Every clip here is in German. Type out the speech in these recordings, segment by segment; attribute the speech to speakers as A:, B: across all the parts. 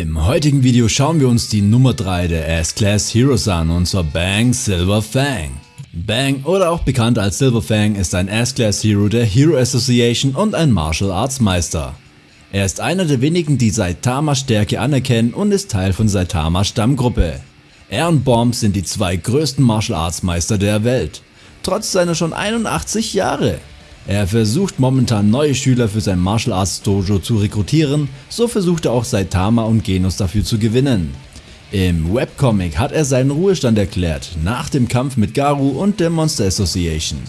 A: Im heutigen Video schauen wir uns die Nummer 3 der S-Class Heroes an und zwar Bang Silver Fang. Bang oder auch bekannt als Silver Fang ist ein S-Class Hero der Hero Association und ein Martial Arts Meister. Er ist einer der wenigen die Saitama Stärke anerkennen und ist Teil von Saitama Stammgruppe. Er und Bomb sind die zwei größten Martial Arts Meister der Welt, trotz seiner schon 81 Jahre. Er versucht momentan neue Schüler für sein Martial Arts Dojo zu rekrutieren, so versucht er auch Saitama und Genos dafür zu gewinnen. Im Webcomic hat er seinen Ruhestand erklärt, nach dem Kampf mit Garu und der Monster Association.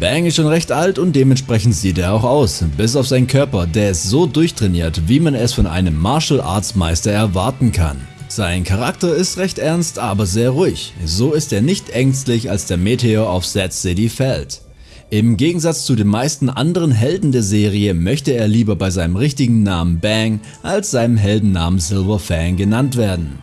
A: Bang ist schon recht alt und dementsprechend sieht er auch aus, bis auf seinen Körper, der ist so durchtrainiert, wie man es von einem Martial Arts Meister erwarten kann. Sein Charakter ist recht ernst, aber sehr ruhig, so ist er nicht ängstlich als der Meteor auf Set City fällt. Im Gegensatz zu den meisten anderen Helden der Serie möchte er lieber bei seinem richtigen Namen Bang als seinem Heldennamen Silver Fang genannt werden.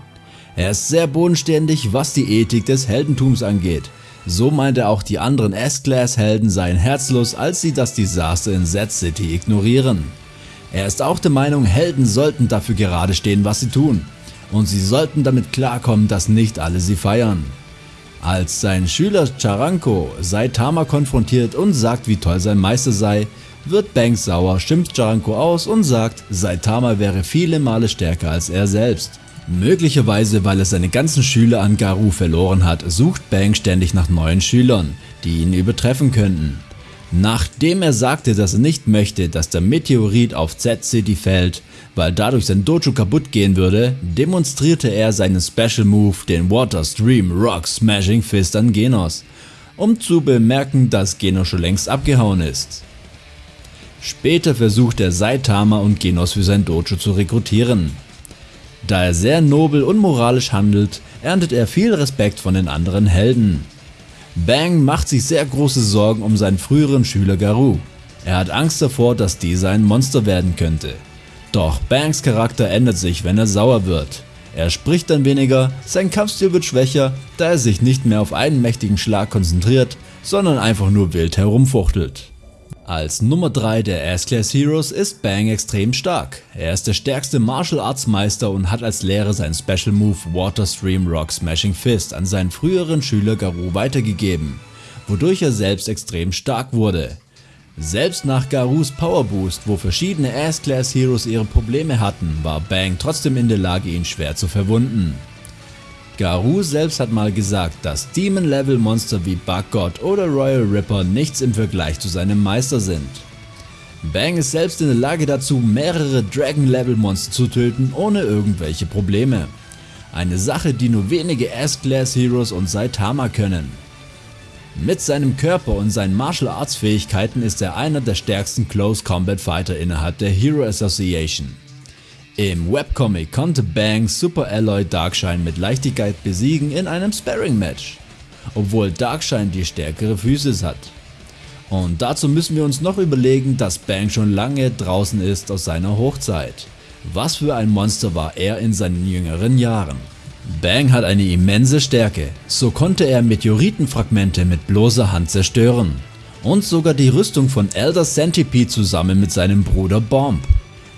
A: Er ist sehr bodenständig was die Ethik des Heldentums angeht. So meint er auch die anderen S-Class Helden seien herzlos als sie das Desaster in Z City ignorieren. Er ist auch der Meinung Helden sollten dafür gerade stehen was sie tun und sie sollten damit klarkommen dass nicht alle sie feiern. Als sein Schüler Charanko Saitama konfrontiert und sagt wie toll sein Meister sei, wird Banks sauer, schimpft Charanko aus und sagt Saitama wäre viele Male stärker als er selbst. Möglicherweise weil er seine ganzen Schüler an Garou verloren hat, sucht Bang ständig nach neuen Schülern, die ihn übertreffen könnten. Nachdem er sagte, dass er nicht möchte, dass der Meteorit auf Z-City fällt, weil dadurch sein Dojo kaputt gehen würde, demonstrierte er seinen Special Move, den Water Stream Rock Smashing Fist an Genos, um zu bemerken, dass Genos schon längst abgehauen ist. Später versucht er Saitama und Genos für sein Dojo zu rekrutieren. Da er sehr nobel und moralisch handelt, erntet er viel Respekt von den anderen Helden. Bang macht sich sehr große Sorgen um seinen früheren Schüler Garou. Er hat Angst davor, dass dieser ein Monster werden könnte. Doch Bangs Charakter ändert sich, wenn er sauer wird. Er spricht dann weniger, sein Kampfstil wird schwächer, da er sich nicht mehr auf einen mächtigen Schlag konzentriert, sondern einfach nur wild herumfuchtelt. Als Nummer 3 der S-Class Heroes ist Bang extrem stark. Er ist der stärkste Martial Arts Meister und hat als Lehre seinen Special Move Water Stream Rock Smashing Fist an seinen früheren Schüler Garou weitergegeben, wodurch er selbst extrem stark wurde. Selbst nach Garus Power Boost, wo verschiedene S-Class Heroes ihre Probleme hatten, war Bang trotzdem in der Lage ihn schwer zu verwunden. Garou selbst hat mal gesagt, dass Demon Level Monster wie Bug God oder Royal Ripper nichts im Vergleich zu seinem Meister sind. Bang ist selbst in der Lage dazu mehrere Dragon Level Monster zu töten ohne irgendwelche Probleme. Eine Sache die nur wenige S-Class Heroes und Saitama können. Mit seinem Körper und seinen Martial Arts Fähigkeiten ist er einer der stärksten Close Combat Fighter innerhalb der Hero Association. Im Webcomic konnte Bang Super Alloy Darkshine mit Leichtigkeit besiegen in einem Sparring Match, obwohl Darkshine die stärkere Physis hat. Und dazu müssen wir uns noch überlegen, dass Bang schon lange draußen ist aus seiner Hochzeit. Was für ein Monster war er in seinen jüngeren Jahren. Bang hat eine immense Stärke, so konnte er Meteoritenfragmente mit bloßer Hand zerstören. Und sogar die Rüstung von Elder Centipede zusammen mit seinem Bruder Bomb.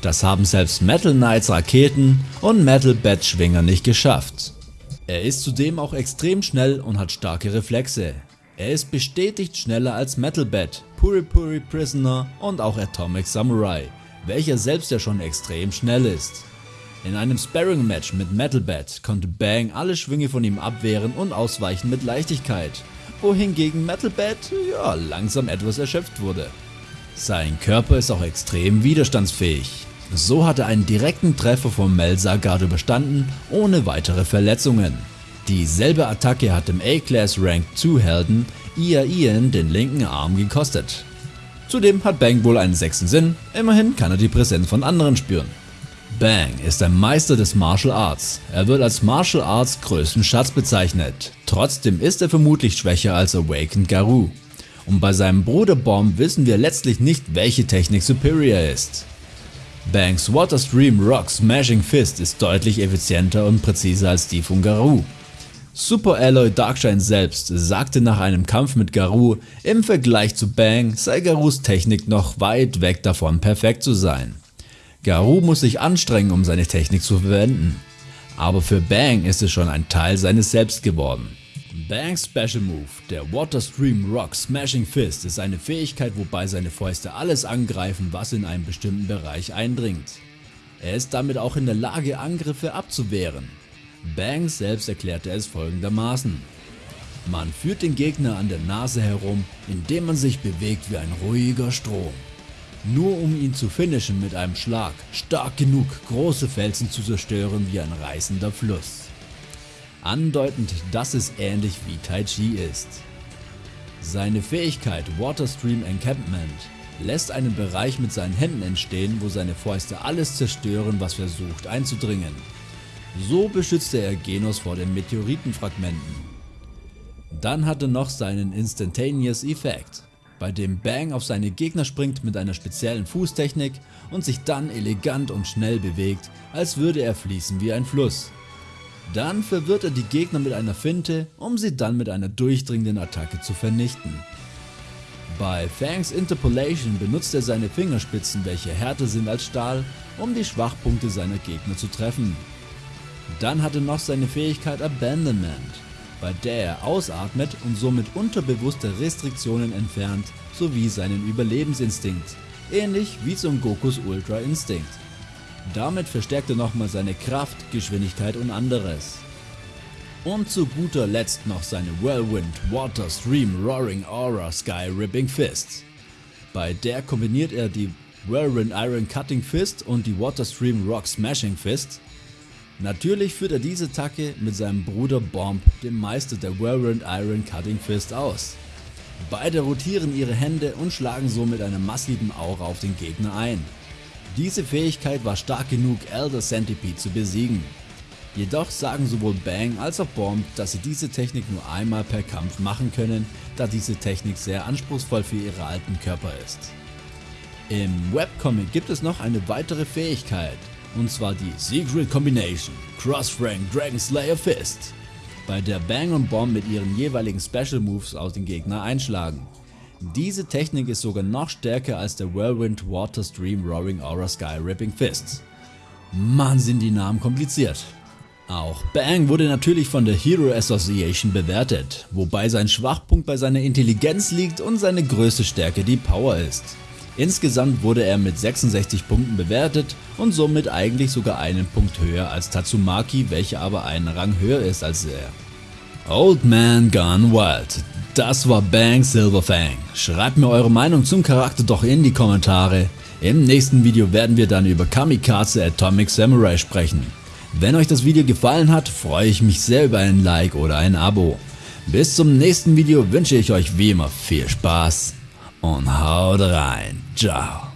A: Das haben selbst Metal Knights Raketen und Metal Bat Schwinger nicht geschafft. Er ist zudem auch extrem schnell und hat starke Reflexe. Er ist bestätigt schneller als Metal Bat, Puri Puri Prisoner und auch Atomic Samurai, welcher selbst ja schon extrem schnell ist. In einem Sparring Match mit Metal Bat konnte Bang alle Schwünge von ihm abwehren und ausweichen mit Leichtigkeit, wohingegen Metal Bat ja, langsam etwas erschöpft wurde. Sein Körper ist auch extrem widerstandsfähig. So hat er einen direkten Treffer vom Melsagar überstanden ohne weitere Verletzungen. Dieselbe Attacke hat dem A-Class Rank 2 Helden Ia Ian den linken Arm gekostet. Zudem hat Bang wohl einen sechsten Sinn, immerhin kann er die Präsenz von anderen spüren. Bang ist ein Meister des Martial Arts. Er wird als Martial Arts größten Schatz bezeichnet. Trotzdem ist er vermutlich schwächer als Awakened Garou. Und bei seinem Bruder Bomb wissen wir letztlich nicht welche Technik superior ist. Bangs Water Stream Rock Smashing Fist ist deutlich effizienter und präziser als die von Garou. Super Alloy Darkshine selbst sagte nach einem Kampf mit Garou, im Vergleich zu Bang sei Garous Technik noch weit weg davon perfekt zu sein. Garou muss sich anstrengen, um seine Technik zu verwenden. Aber für Bang ist es schon ein Teil seines Selbst geworden. Bangs Special Move, der Water Stream Rock Smashing Fist, ist eine Fähigkeit, wobei seine Fäuste alles angreifen, was in einen bestimmten Bereich eindringt. Er ist damit auch in der Lage, Angriffe abzuwehren. Bangs selbst erklärte es folgendermaßen. Man führt den Gegner an der Nase herum, indem man sich bewegt wie ein ruhiger Strom. Nur um ihn zu finishen mit einem Schlag, stark genug große Felsen zu zerstören wie ein reißender Fluss. Andeutend, dass es ähnlich wie Tai Chi ist. Seine Fähigkeit Water Stream Encampment lässt einen Bereich mit seinen Händen entstehen, wo seine Fäuste alles zerstören, was versucht einzudringen. So beschützte er Genos vor den Meteoritenfragmenten. Dann hatte noch seinen Instantaneous Effekt, bei dem Bang auf seine Gegner springt mit einer speziellen Fußtechnik und sich dann elegant und schnell bewegt, als würde er fließen wie ein Fluss. Dann verwirrt er die Gegner mit einer Finte, um sie dann mit einer durchdringenden Attacke zu vernichten. Bei Fangs Interpolation benutzt er seine Fingerspitzen, welche härter sind als Stahl, um die Schwachpunkte seiner Gegner zu treffen. Dann hat er noch seine Fähigkeit Abandonment, bei der er ausatmet und somit unterbewusste Restriktionen entfernt, sowie seinen Überlebensinstinkt, ähnlich wie Son Gokus Ultra Instinct. Damit verstärkt er nochmal seine Kraft, Geschwindigkeit und anderes. Und zu guter Letzt noch seine Whirlwind Water Stream Roaring Aura Sky Ripping Fist. Bei der kombiniert er die Whirlwind Iron Cutting Fist und die Water Stream Rock Smashing Fist Natürlich führt er diese Attacke mit seinem Bruder Bomb, dem Meister der Whirlwind Iron Cutting Fist aus. Beide rotieren ihre Hände und schlagen so mit einer massiven Aura auf den Gegner ein. Diese Fähigkeit war stark genug Elder Centipede zu besiegen. Jedoch sagen sowohl Bang als auch Bomb, dass sie diese Technik nur einmal per Kampf machen können, da diese Technik sehr anspruchsvoll für ihre alten Körper ist. Im Webcomic gibt es noch eine weitere Fähigkeit, und zwar die Secret Combination Cross Rank Dragon Slayer Fist, bei der Bang und Bomb mit ihren jeweiligen Special Moves auf den Gegner einschlagen. Diese Technik ist sogar noch stärker als der Whirlwind Water Stream Roaring Aura Sky Ripping Fists. Mann sind die Namen kompliziert. Auch Bang wurde natürlich von der Hero Association bewertet, wobei sein Schwachpunkt bei seiner Intelligenz liegt und seine größte Stärke die Power ist. Insgesamt wurde er mit 66 Punkten bewertet und somit eigentlich sogar einen Punkt höher als Tatsumaki, welcher aber einen Rang höher ist als er. Old Man Gone Wild. Das war Bang Silverfang. Schreibt mir eure Meinung zum Charakter doch in die Kommentare. Im nächsten Video werden wir dann über Kamikaze Atomic Samurai sprechen. Wenn euch das Video gefallen hat, freue ich mich sehr über ein Like oder ein Abo. Bis zum nächsten Video wünsche ich euch wie immer viel Spaß und haut rein. Ciao.